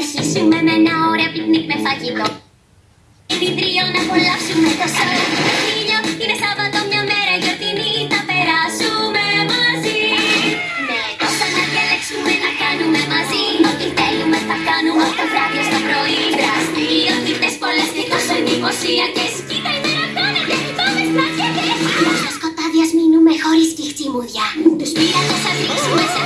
αρχίσουμε με ένα ωραίο πικνίκ με φαγητό. Ήδη τρίο να απολαύσουμε το σώμα. είναι Σάββατο μια μέρα γιορτινή, τα περάσουμε μαζί. Ναι, τόσα να διαλέξουμε να κάνουμε μαζί. Ό,τι θέλουμε θα κάνουμε από το βράδυ στο πρωί. Δραστηριότητες πολλές και τόσο εντυπωσιακέ. Κοίτα η μέρα χάνεται, πάμε στα σκέτες. Στο σκοτάδι ας μείνουμε χωρίς τη χτσιμουδιά. Τους πήρα να σας ρίξουμε σε